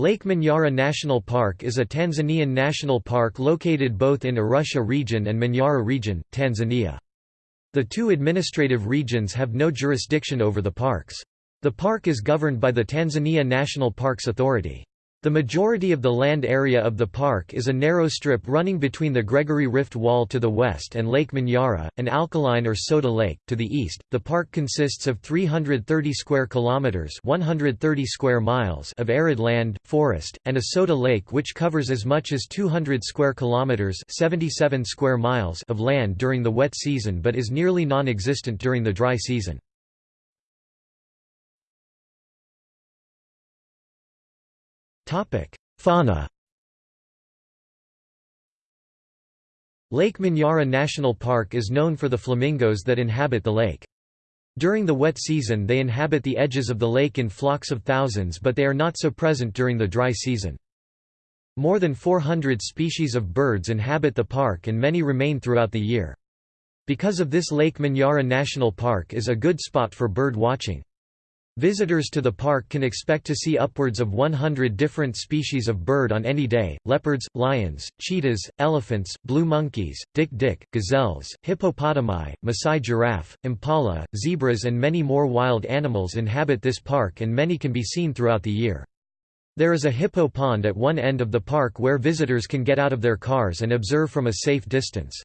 Lake Manyara National Park is a Tanzanian national park located both in Arusha region and Manyara region, Tanzania. The two administrative regions have no jurisdiction over the parks. The park is governed by the Tanzania National Parks Authority. The majority of the land area of the park is a narrow strip running between the Gregory Rift Wall to the west and Lake Manyara, an alkaline or soda lake, to the east. The park consists of 330 square kilometers (130 square miles) of arid land, forest, and a soda lake which covers as much as 200 square kilometers (77 square miles) of land during the wet season but is nearly non-existent during the dry season. Fauna Lake Manyara National Park is known for the flamingos that inhabit the lake. During the wet season they inhabit the edges of the lake in flocks of thousands but they are not so present during the dry season. More than 400 species of birds inhabit the park and many remain throughout the year. Because of this Lake Manyara National Park is a good spot for bird watching. Visitors to the park can expect to see upwards of 100 different species of bird on any day, leopards, lions, cheetahs, elephants, blue monkeys, dik-dik, gazelles, hippopotami, Maasai giraffe, impala, zebras and many more wild animals inhabit this park and many can be seen throughout the year. There is a hippo pond at one end of the park where visitors can get out of their cars and observe from a safe distance.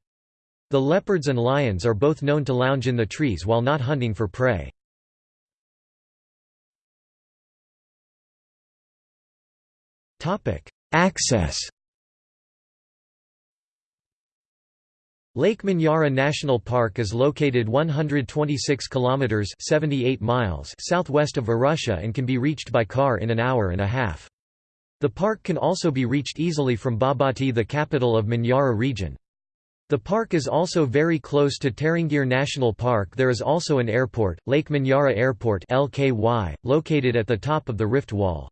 The leopards and lions are both known to lounge in the trees while not hunting for prey. Access Lake Manyara National Park is located 126 kilometers 78 miles southwest of Arusha and can be reached by car in an hour and a half. The park can also be reached easily from Babati the capital of Manyara region. The park is also very close to Tarangire National Park there is also an airport, Lake Manyara Airport LKY, located at the top of the rift wall.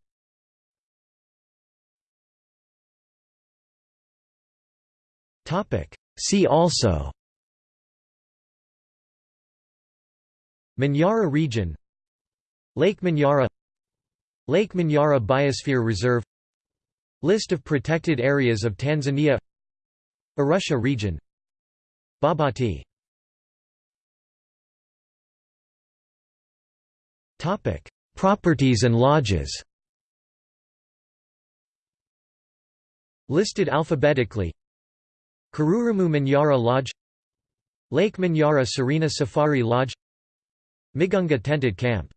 See also. Manyara region. Lake Manyara. Lake Manyara Biosphere Reserve. List of protected areas of Tanzania. Arusha region. Babati. Topic: Properties and lodges. Listed alphabetically Kirurumu Manyara Lodge Lake Manyara Serena Safari Lodge Migunga Tented Camp